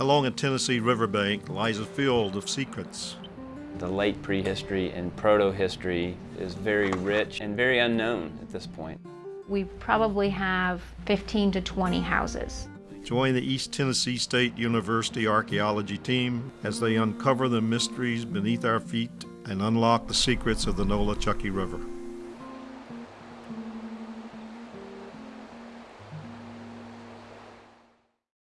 Along a Tennessee riverbank lies a field of secrets. The late prehistory and proto-history is very rich and very unknown at this point. We probably have 15 to 20 houses. Join the East Tennessee State University archaeology team as they uncover the mysteries beneath our feet and unlock the secrets of the Nolichucky River.